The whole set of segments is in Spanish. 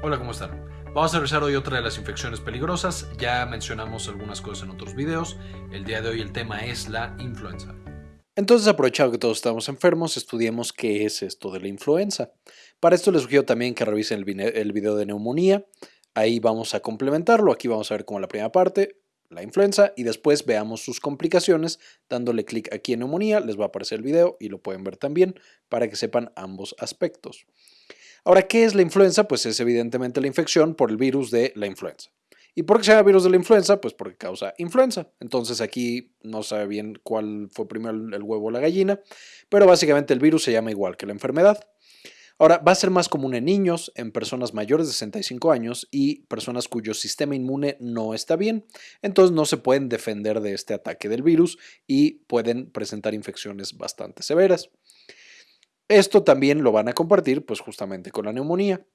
Hola, ¿cómo están? Vamos a revisar hoy otra de las infecciones peligrosas. Ya mencionamos algunas cosas en otros videos. El día de hoy el tema es la influenza. Entonces, aprovechado que todos estamos enfermos, estudiemos qué es esto de la influenza. Para esto les sugiero también que revisen el video de neumonía. Ahí vamos a complementarlo. Aquí vamos a ver como la primera parte, la influenza, y después veamos sus complicaciones. Dándole clic aquí en neumonía, les va a aparecer el video y lo pueden ver también para que sepan ambos aspectos. Ahora, ¿qué es la influenza? Pues es evidentemente la infección por el virus de la influenza. ¿Y por qué se llama virus de la influenza? Pues porque causa influenza. Entonces aquí no sabe bien cuál fue primero el huevo o la gallina, pero básicamente el virus se llama igual que la enfermedad. Ahora, va a ser más común en niños, en personas mayores de 65 años y personas cuyo sistema inmune no está bien. Entonces no se pueden defender de este ataque del virus y pueden presentar infecciones bastante severas. Esto también lo van a compartir pues justamente con la neumonía.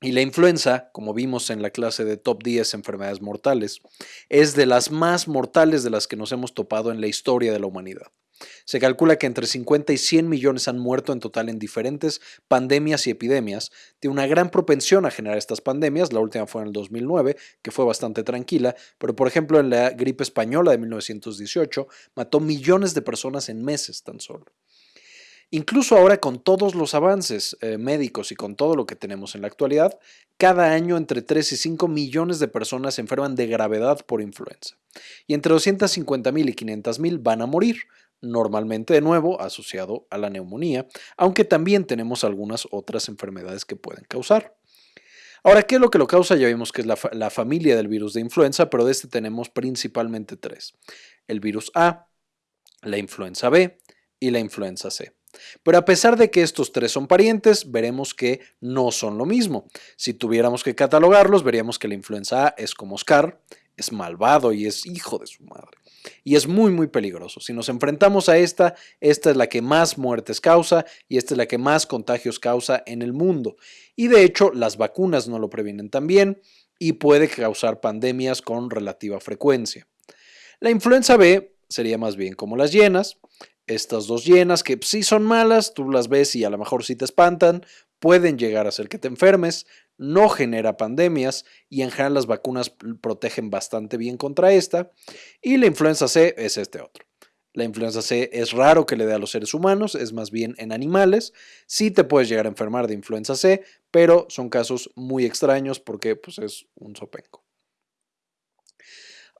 Y la influenza, como vimos en la clase de top 10 enfermedades mortales, es de las más mortales de las que nos hemos topado en la historia de la humanidad. Se calcula que entre 50 y 100 millones han muerto en total en diferentes pandemias y epidemias. Tiene una gran propensión a generar estas pandemias. La última fue en el 2009, que fue bastante tranquila, pero por ejemplo en la gripe española de 1918 mató millones de personas en meses tan solo. Incluso ahora con todos los avances eh, médicos y con todo lo que tenemos en la actualidad, cada año entre 3 y 5 millones de personas se enferman de gravedad por influenza. Y entre 250 mil y 500 mil van a morir, normalmente de nuevo asociado a la neumonía, aunque también tenemos algunas otras enfermedades que pueden causar. Ahora, ¿qué es lo que lo causa? Ya vimos que es la familia del virus de influenza, pero de este tenemos principalmente tres. El virus A, la influenza B y la influenza C. Pero a pesar de que estos tres son parientes, veremos que no son lo mismo. Si tuviéramos que catalogarlos, veríamos que la influenza A es como Oscar, es malvado y es hijo de su madre. Y es muy muy peligroso. Si nos enfrentamos a esta, esta es la que más muertes causa y esta es la que más contagios causa en el mundo. Y de hecho las vacunas no lo previenen tan bien y puede causar pandemias con relativa frecuencia. La influenza B sería más bien como las llenas, estas dos llenas que sí son malas, tú las ves y a lo mejor sí te espantan, pueden llegar a hacer que te enfermes, no genera pandemias y en general las vacunas protegen bastante bien contra esta. Y la influenza C es este otro. La influenza C es raro que le dé a los seres humanos, es más bien en animales. Sí te puedes llegar a enfermar de influenza C, pero son casos muy extraños porque pues, es un sopenco.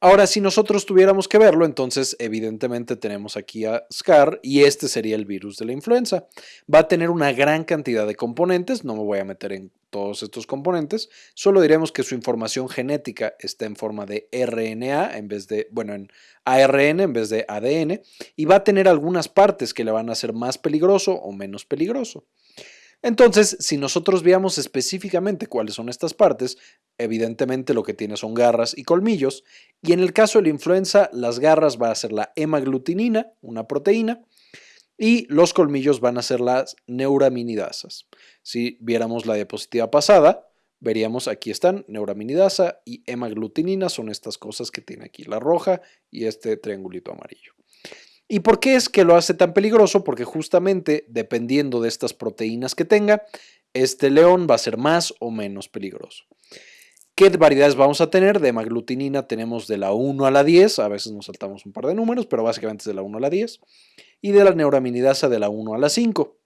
Ahora, si nosotros tuviéramos que verlo, entonces evidentemente tenemos aquí a SCAR y este sería el virus de la influenza. Va a tener una gran cantidad de componentes, no me voy a meter en todos estos componentes, solo diremos que su información genética está en forma de RNA en vez de, bueno, en ARN en vez de ADN y va a tener algunas partes que le van a hacer más peligroso o menos peligroso. Entonces, si nosotros veamos específicamente cuáles son estas partes, evidentemente lo que tiene son garras y colmillos, y en el caso de la influenza, las garras van a ser la hemaglutinina, una proteína, y los colmillos van a ser las neuraminidasas. Si viéramos la diapositiva pasada, veríamos aquí están neuraminidasa y hemaglutinina, son estas cosas que tiene aquí la roja y este triangulito amarillo. ¿Y por qué es que lo hace tan peligroso? Porque justamente dependiendo de estas proteínas que tenga, este león va a ser más o menos peligroso. ¿Qué variedades vamos a tener? De hemaglutinina tenemos de la 1 a la 10, a veces nos saltamos un par de números, pero básicamente es de la 1 a la 10, y de la neuraminidasa de la 1 a la 5.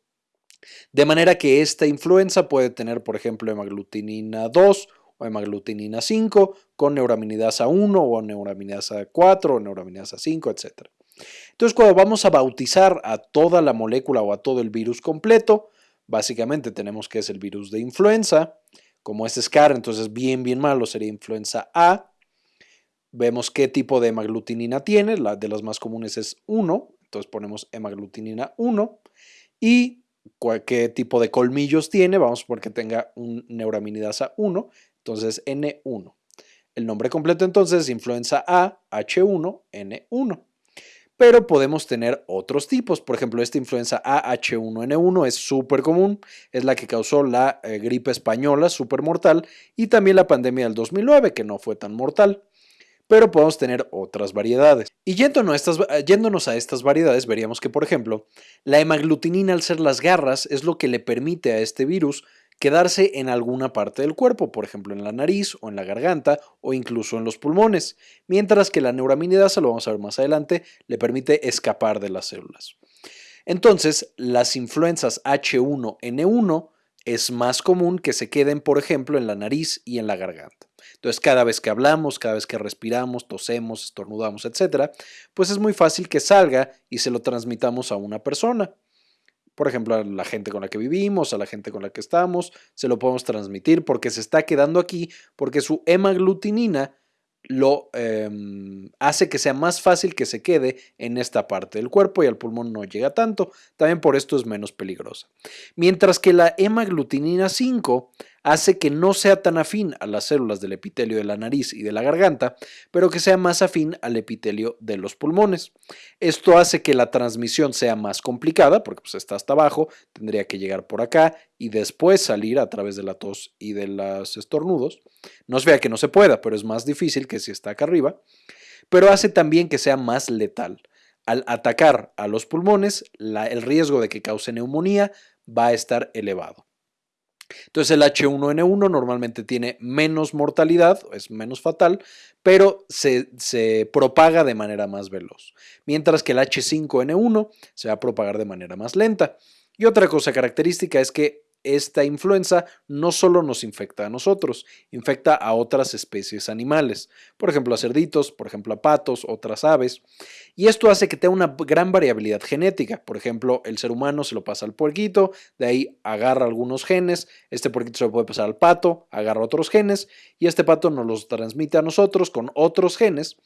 De manera que esta influenza puede tener, por ejemplo, hemaglutinina 2 o hemaglutinina 5 con neuraminidasa 1 o neuraminidasa 4 o neuraminidasa 5, etc. Entonces, cuando vamos a bautizar a toda la molécula o a todo el virus completo, básicamente tenemos que es el virus de influenza, como es SCAR, entonces bien, bien malo sería influenza A. Vemos qué tipo de hemaglutinina tiene, la de las más comunes es 1, entonces ponemos hemaglutinina 1. Y qué tipo de colmillos tiene, vamos por que tenga un neuraminidasa 1, entonces N1. El nombre completo entonces es influenza A H1N1 pero podemos tener otros tipos. Por ejemplo, esta influenza AH1N1 es súper común, es la que causó la eh, gripe española, súper mortal, y también la pandemia del 2009, que no fue tan mortal. Pero podemos tener otras variedades. Y estas, yéndonos a estas variedades, veríamos que, por ejemplo, la hemaglutinina al ser las garras es lo que le permite a este virus quedarse en alguna parte del cuerpo, por ejemplo en la nariz o en la garganta o incluso en los pulmones, mientras que la neuraminidasa, lo vamos a ver más adelante, le permite escapar de las células. Entonces, las influencias H1N1 es más común que se queden, por ejemplo, en la nariz y en la garganta. Entonces, cada vez que hablamos, cada vez que respiramos, tosemos, estornudamos, etcétera, pues es muy fácil que salga y se lo transmitamos a una persona. Por ejemplo, a la gente con la que vivimos, a la gente con la que estamos, se lo podemos transmitir porque se está quedando aquí, porque su hemaglutinina lo em, hace que sea más fácil que se quede en esta parte del cuerpo y al pulmón no llega tanto. También por esto es menos peligrosa. Mientras que la hemaglutinina 5 hace que no sea tan afín a las células del epitelio de la nariz y de la garganta, pero que sea más afín al epitelio de los pulmones. Esto hace que la transmisión sea más complicada, porque pues, está hasta abajo, tendría que llegar por acá y después salir a través de la tos y de los estornudos. No se vea que no se pueda, pero es más difícil que si está acá arriba. Pero hace también que sea más letal. Al atacar a los pulmones, el riesgo de que cause neumonía va a estar elevado. Entonces el H1N1 normalmente tiene menos mortalidad, es menos fatal, pero se, se, propaga de manera más veloz, mientras que el H5N1 se va a propagar de manera más lenta. Y otra cosa característica es que esta influenza no solo nos infecta a nosotros, infecta a otras especies animales, por ejemplo a cerditos, por ejemplo a patos, otras aves, y esto hace que tenga una gran variabilidad genética. Por ejemplo, el ser humano se lo pasa al puerquito, de ahí agarra algunos genes, este puerquito se lo puede pasar al pato, agarra otros genes, y este pato nos los transmite a nosotros con otros genes,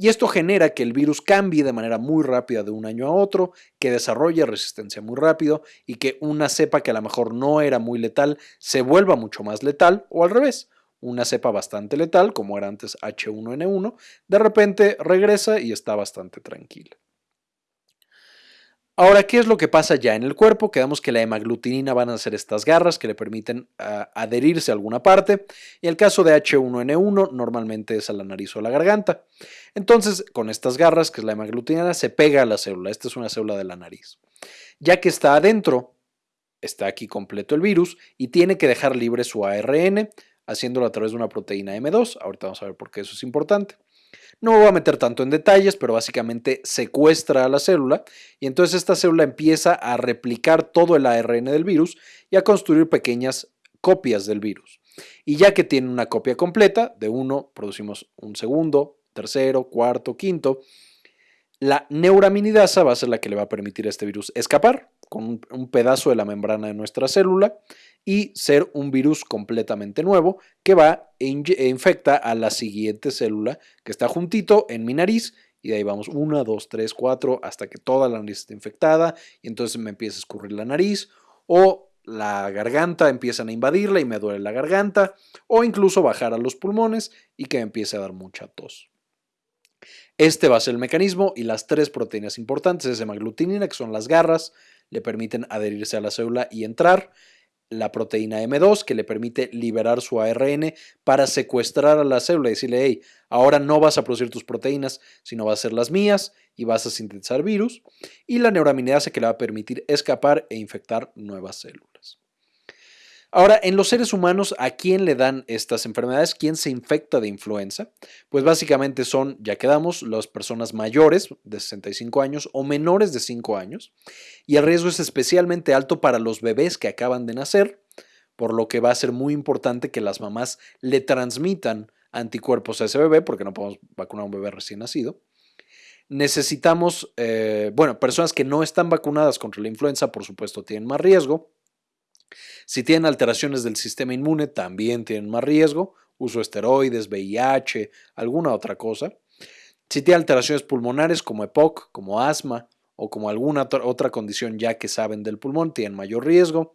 y esto genera que el virus cambie de manera muy rápida de un año a otro, que desarrolle resistencia muy rápido y que una cepa que a lo mejor no era muy letal se vuelva mucho más letal o al revés. Una cepa bastante letal, como era antes H1N1, de repente regresa y está bastante tranquila. Ahora, ¿qué es lo que pasa ya en el cuerpo? Quedamos que la hemaglutinina van a ser estas garras que le permiten ah, adherirse a alguna parte. Y el caso de H1N1 normalmente es a la nariz o a la garganta. Entonces, con estas garras, que es la hemaglutinina, se pega a la célula. Esta es una célula de la nariz. Ya que está adentro, está aquí completo el virus y tiene que dejar libre su ARN, haciéndolo a través de una proteína M2. Ahorita vamos a ver por qué eso es importante. No me voy a meter tanto en detalles, pero básicamente secuestra a la célula y entonces esta célula empieza a replicar todo el ARN del virus y a construir pequeñas copias del virus. Y ya que tiene una copia completa, de uno producimos un segundo, tercero, cuarto, quinto, la neuraminidasa va a ser la que le va a permitir a este virus escapar con un pedazo de la membrana de nuestra célula y ser un virus completamente nuevo que va e, e infecta a la siguiente célula que está juntito en mi nariz y de ahí vamos 1, 2, 3, 4 hasta que toda la nariz está infectada y entonces me empieza a escurrir la nariz o la garganta empiezan a invadirla y me duele la garganta o incluso bajar a los pulmones y que me empiece a dar mucha tos. Este va a ser el mecanismo y las tres proteínas importantes es hemaglutinina, que son las garras, le permiten adherirse a la célula y entrar, la proteína M2 que le permite liberar su ARN para secuestrar a la célula y decirle, hey, ahora no vas a producir tus proteínas, sino vas a ser las mías y vas a sintetizar virus. Y la neuraminidasa que le va a permitir escapar e infectar nuevas células. Ahora, en los seres humanos, ¿a quién le dan estas enfermedades? ¿Quién se infecta de influenza? Pues básicamente son, ya quedamos, las personas mayores de 65 años o menores de 5 años. Y el riesgo es especialmente alto para los bebés que acaban de nacer, por lo que va a ser muy importante que las mamás le transmitan anticuerpos a ese bebé, porque no podemos vacunar a un bebé recién nacido. Necesitamos, eh, bueno, personas que no están vacunadas contra la influenza, por supuesto, tienen más riesgo. Si tienen alteraciones del sistema inmune, también tienen más riesgo, uso esteroides, VIH, alguna otra cosa. Si tienen alteraciones pulmonares como EPOC, como asma o como alguna otra condición ya que saben del pulmón, tienen mayor riesgo.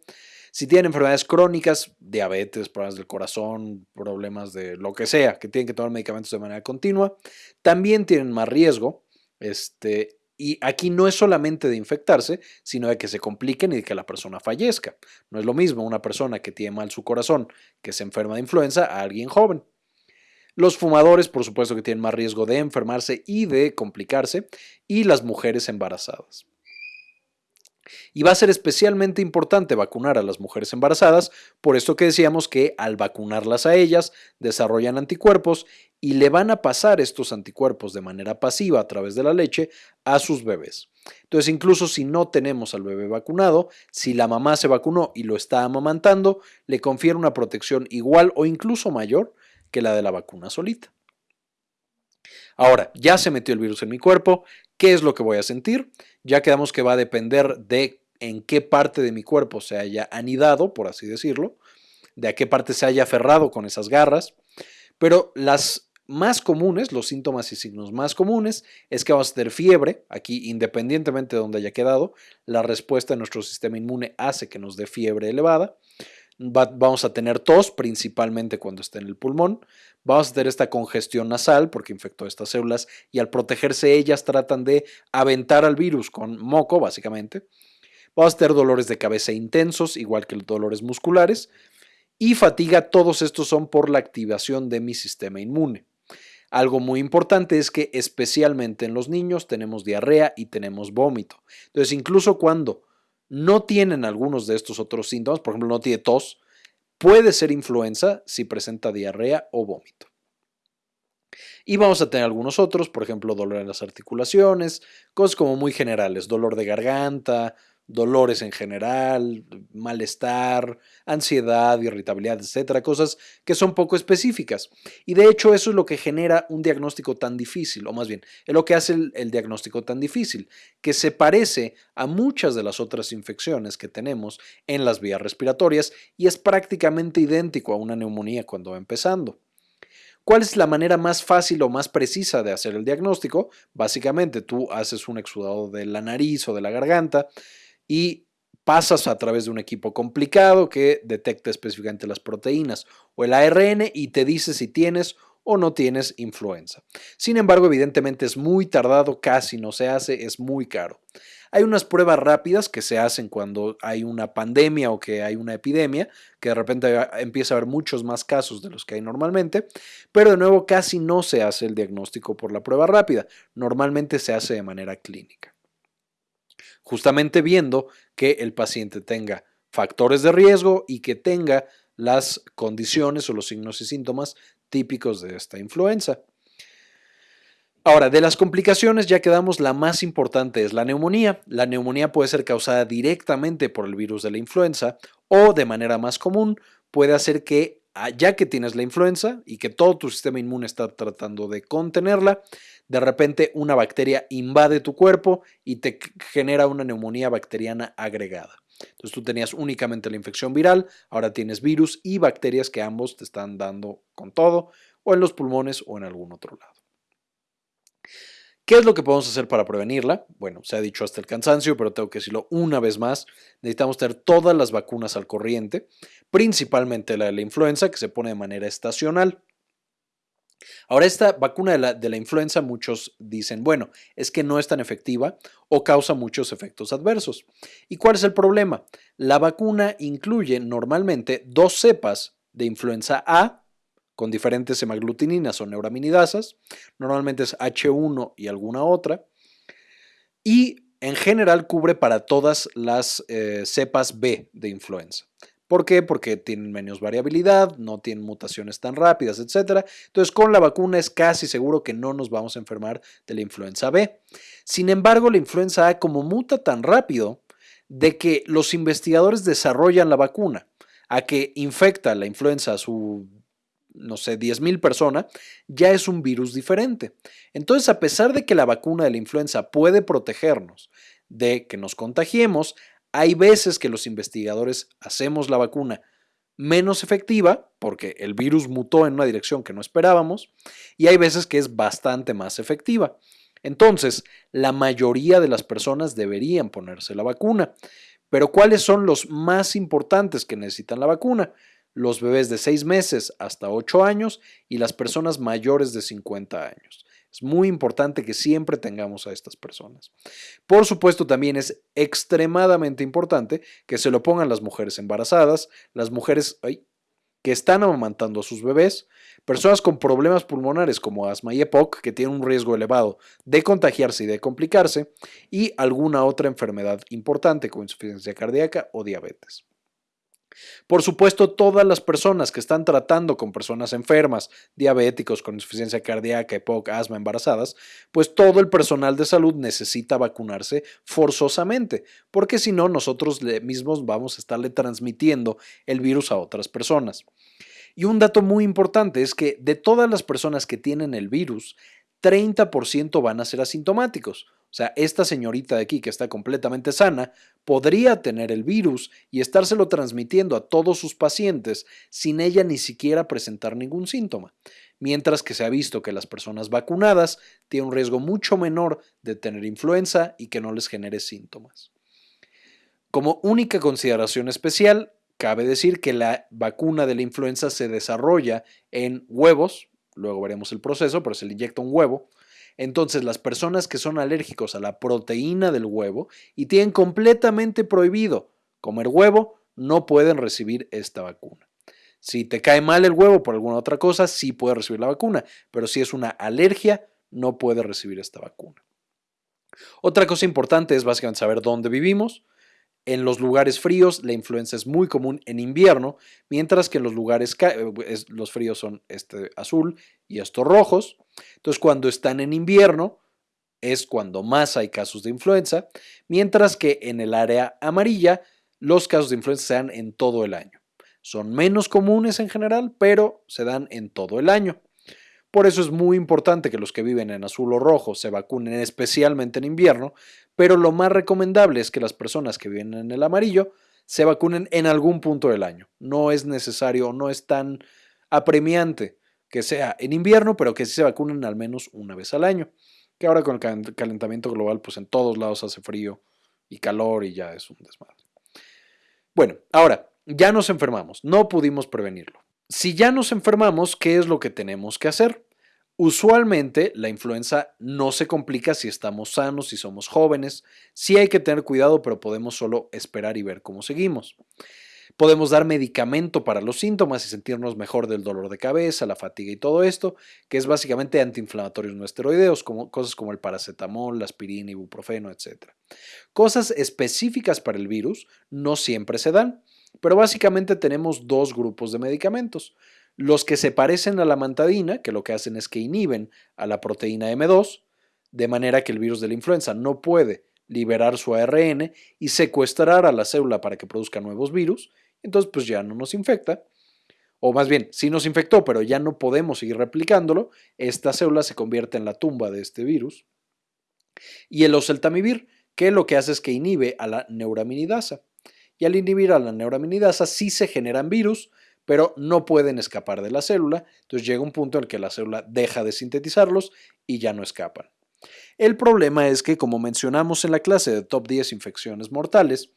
Si tienen enfermedades crónicas, diabetes, problemas del corazón, problemas de lo que sea, que tienen que tomar medicamentos de manera continua, también tienen más riesgo. Este, y aquí no es solamente de infectarse, sino de que se compliquen y de que la persona fallezca. No es lo mismo una persona que tiene mal su corazón, que se enferma de influenza, a alguien joven. Los fumadores, por supuesto, que tienen más riesgo de enfermarse y de complicarse, y las mujeres embarazadas. Y va a ser especialmente importante vacunar a las mujeres embarazadas, por esto que decíamos que al vacunarlas a ellas desarrollan anticuerpos y le van a pasar estos anticuerpos de manera pasiva a través de la leche a sus bebés. Entonces, incluso si no tenemos al bebé vacunado, si la mamá se vacunó y lo está amamantando, le confiere una protección igual o incluso mayor que la de la vacuna solita. Ahora, ya se metió el virus en mi cuerpo, ¿qué es lo que voy a sentir? Ya quedamos que va a depender de en qué parte de mi cuerpo se haya anidado, por así decirlo, de a qué parte se haya aferrado con esas garras, pero las más comunes, los síntomas y signos más comunes, es que vamos a tener fiebre, aquí independientemente de donde haya quedado, la respuesta de nuestro sistema inmune hace que nos dé fiebre elevada, vamos a tener tos, principalmente cuando esté en el pulmón, vamos a tener esta congestión nasal porque infectó estas células y al protegerse ellas tratan de aventar al virus con moco, básicamente. Vamos a tener dolores de cabeza intensos, igual que los dolores musculares, y fatiga, todos estos son por la activación de mi sistema inmune. Algo muy importante es que especialmente en los niños tenemos diarrea y tenemos vómito. Entonces, incluso cuando no tienen algunos de estos otros síntomas, por ejemplo, no tiene tos, puede ser influenza si presenta diarrea o vómito. Y vamos a tener algunos otros, por ejemplo, dolor en las articulaciones, cosas como muy generales, dolor de garganta, dolores en general, malestar, ansiedad, irritabilidad, etcétera, cosas que son poco específicas. Y de hecho eso es lo que genera un diagnóstico tan difícil, o más bien, es lo que hace el, el, diagnóstico tan difícil, que se parece a muchas de las otras infecciones que tenemos en las vías respiratorias y es prácticamente idéntico a una neumonía cuando va empezando. ¿Cuál es la manera más fácil o más precisa de hacer el diagnóstico? Básicamente tú haces un exudado de la nariz o de la garganta, y pasas a través de un equipo complicado que detecta específicamente las proteínas o el ARN y te dice si tienes o no tienes influenza. Sin embargo, evidentemente es muy tardado, casi no se hace, es muy caro. Hay unas pruebas rápidas que se hacen cuando hay una pandemia o que hay una epidemia, que de repente empieza a haber muchos más casos de los que hay normalmente, pero de nuevo casi no se hace el diagnóstico por la prueba rápida, normalmente se hace de manera clínica justamente viendo que el paciente tenga factores de riesgo y que tenga las condiciones o los signos y síntomas típicos de esta influenza. Ahora, de las complicaciones ya quedamos, la más importante es la neumonía. La neumonía puede ser causada directamente por el virus de la influenza o de manera más común puede hacer que Ah, ya que tienes la influenza y que todo tu sistema inmune está tratando de contenerla, de repente una bacteria invade tu cuerpo y te genera una neumonía bacteriana agregada. Entonces tú tenías únicamente la infección viral, ahora tienes virus y bacterias que ambos te están dando con todo, o en los pulmones o en algún otro lado. ¿Qué es lo que podemos hacer para prevenirla? Bueno, se ha dicho hasta el cansancio, pero tengo que decirlo una vez más. Necesitamos tener todas las vacunas al corriente, principalmente la de la influenza, que se pone de manera estacional. Ahora, esta vacuna de la, de la, influenza, muchos dicen, bueno, es que no es tan efectiva o causa muchos efectos adversos. ¿Y cuál es el problema? La vacuna incluye normalmente dos cepas de influenza A con diferentes hemaglutininas o neuraminidasas, normalmente es H1 y alguna otra, y en general cubre para todas las eh, cepas B de influenza. ¿Por qué? Porque tienen menos variabilidad, no tienen mutaciones tan rápidas, etc. Entonces, con la vacuna es casi seguro que no nos vamos a enfermar de la influenza B. Sin embargo, la influenza A, como muta tan rápido, de que los investigadores desarrollan la vacuna a que infecta la influenza a su no sé, 10.000 personas, ya es un virus diferente. Entonces, a pesar de que la vacuna de la influenza puede protegernos de que nos contagiemos, hay veces que los investigadores hacemos la vacuna menos efectiva, porque el virus mutó en una dirección que no esperábamos, y hay veces que es bastante más efectiva. Entonces, la mayoría de las personas deberían ponerse la vacuna. Pero ¿cuáles son los más importantes que necesitan la vacuna? los bebés de 6 meses hasta 8 años y las personas mayores de 50 años. Es muy importante que siempre tengamos a estas personas. Por supuesto, también es extremadamente importante que se lo pongan las mujeres embarazadas, las mujeres que están amamantando a sus bebés, personas con problemas pulmonares como asma y EPOC, que tienen un riesgo elevado de contagiarse y de complicarse, y alguna otra enfermedad importante como insuficiencia cardíaca o diabetes. Por supuesto, todas las personas que están tratando con personas enfermas, diabéticos, con insuficiencia cardíaca, EPOC, asma, embarazadas, pues todo el personal de salud necesita vacunarse forzosamente, porque si no, nosotros mismos vamos a estarle transmitiendo el virus a otras personas. Y un dato muy importante es que de todas las personas que tienen el virus, 30% van a ser asintomáticos. Sea, esta señorita de aquí que está completamente sana podría tener el virus y estárselo transmitiendo a todos sus pacientes sin ella ni siquiera presentar ningún síntoma. Mientras que se ha visto que las personas vacunadas tienen un riesgo mucho menor de tener influenza y que no les genere síntomas. Como única consideración especial, cabe decir que la vacuna de la influenza se desarrolla en huevos, luego veremos el proceso, pero se le inyecta un huevo. Entonces, las personas que son alérgicos a la proteína del huevo y tienen completamente prohibido comer huevo, no pueden recibir esta vacuna. Si te cae mal el huevo por alguna otra cosa, sí puedes recibir la vacuna, pero si es una alergia, no puedes recibir esta vacuna. Otra cosa importante es básicamente saber dónde vivimos. En los lugares fríos la influenza es muy común en invierno, mientras que en los lugares eh, los fríos son este azul y estos rojos. Entonces cuando están en invierno es cuando más hay casos de influenza, mientras que en el área amarilla los casos de influenza se dan en todo el año. Son menos comunes en general, pero se dan en todo el año. Por eso es muy importante que los que viven en azul o rojo se vacunen especialmente en invierno, pero lo más recomendable es que las personas que viven en el amarillo se vacunen en algún punto del año. No es necesario, no es tan apremiante que sea en invierno, pero que sí se vacunen al menos una vez al año. Que ahora con el calentamiento global, pues en todos lados hace frío y calor y ya es un desmadre. Bueno, ahora, ya nos enfermamos, no pudimos prevenirlo. Si ya nos enfermamos, ¿qué es lo que tenemos que hacer? Usualmente la influenza no se complica si estamos sanos, si somos jóvenes. Sí hay que tener cuidado, pero podemos solo esperar y ver cómo seguimos. Podemos dar medicamento para los síntomas y sentirnos mejor del dolor de cabeza, la fatiga y todo esto, que es básicamente antiinflamatorios no esteroideos, como, cosas como el paracetamol, la aspirina, ibuprofeno, etc. Cosas específicas para el virus no siempre se dan, pero básicamente tenemos dos grupos de medicamentos. Los que se parecen a la mantadina, que lo que hacen es que inhiben a la proteína M2, de manera que el virus de la influenza no puede liberar su ARN y secuestrar a la célula para que produzca nuevos virus, entonces pues ya no nos infecta. O más bien, sí nos infectó, pero ya no podemos seguir replicándolo, esta célula se convierte en la tumba de este virus. Y el oseltamivir, que lo que hace es que inhibe a la neuraminidasa. Y al inhibir a la neuraminidasa sí se generan virus, pero no pueden escapar de la célula, entonces llega un punto en el que la célula deja de sintetizarlos y ya no escapan. El problema es que, como mencionamos en la clase de top 10 infecciones mortales,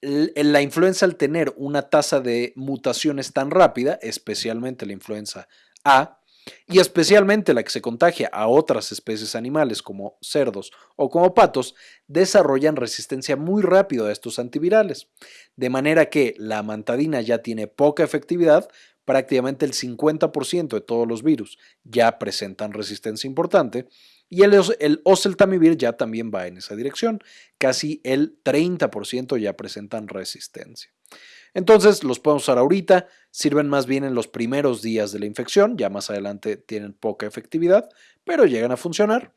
la influenza al tener una tasa de mutaciones tan rápida, especialmente la influenza A, y especialmente la que se contagia a otras especies animales como cerdos o como patos, desarrollan resistencia muy rápido a estos antivirales. De manera que la mantadina ya tiene poca efectividad, prácticamente el 50% de todos los virus ya presentan resistencia importante, y el, el oseltamivir ya también va en esa dirección, casi el 30% ya presentan resistencia. Entonces los podemos usar ahorita, sirven más bien en los primeros días de la infección, ya más adelante tienen poca efectividad, pero llegan a funcionar.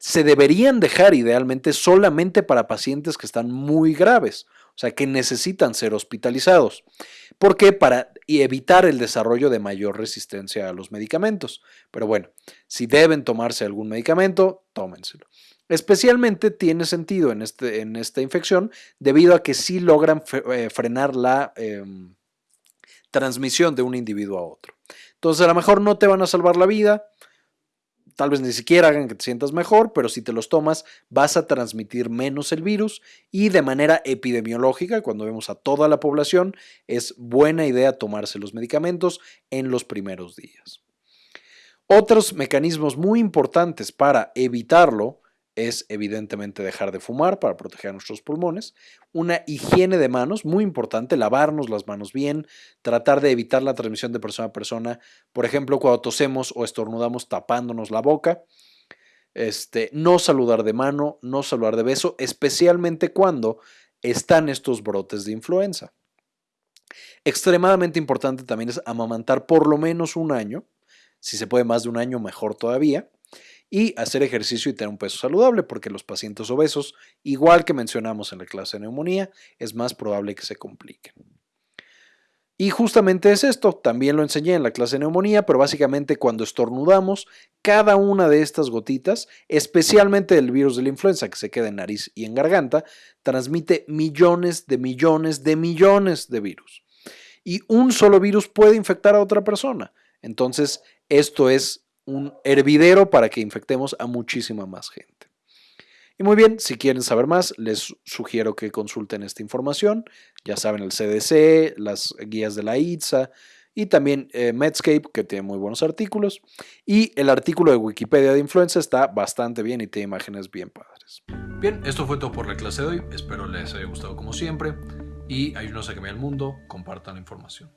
Se deberían dejar idealmente solamente para pacientes que están muy graves, o sea, que necesitan ser hospitalizados. ¿Por qué? Para evitar el desarrollo de mayor resistencia a los medicamentos. Pero bueno, si deben tomarse algún medicamento, tómenselo. Especialmente tiene sentido en, este, en esta infección debido a que sí logran eh, frenar la em, transmisión de un individuo a otro. Entonces a lo mejor no te van a salvar la vida, tal vez ni siquiera hagan que te sientas mejor, pero si te los tomas vas a transmitir menos el virus y de manera epidemiológica, cuando vemos a toda la población, es buena idea tomarse los medicamentos en los primeros días. Otros mecanismos muy importantes para evitarlo es evidentemente dejar de fumar para proteger nuestros pulmones, una higiene de manos, muy importante, lavarnos las manos bien, tratar de evitar la transmisión de persona a persona, por ejemplo, cuando tosemos o estornudamos tapándonos la boca, este, no saludar de mano, no saludar de beso, especialmente cuando están estos brotes de influenza. Extremadamente importante también es amamantar por lo menos un año, si se puede más de un año, mejor todavía y hacer ejercicio y tener un peso saludable, porque los pacientes obesos, igual que mencionamos en la clase de neumonía, es más probable que se compliquen. Y justamente es esto, también lo enseñé en la clase de neumonía, pero básicamente cuando estornudamos, cada una de estas gotitas, especialmente el virus de la influenza que se queda en nariz y en garganta, transmite millones de millones de millones de virus. Y un solo virus puede infectar a otra persona. Entonces, esto es un hervidero para que infectemos a muchísima más gente. Y muy bien, si quieren saber más, les sugiero que consulten esta información. Ya saben, el CDC, las guías de la ITSA y también eh, Medscape, que tiene muy buenos artículos. Y el artículo de Wikipedia de influenza está bastante bien y tiene imágenes bien padres. Bien, esto fue todo por la clase de hoy. Espero les haya gustado como siempre. Y ayúdenos a cambiar el mundo. Compartan la información.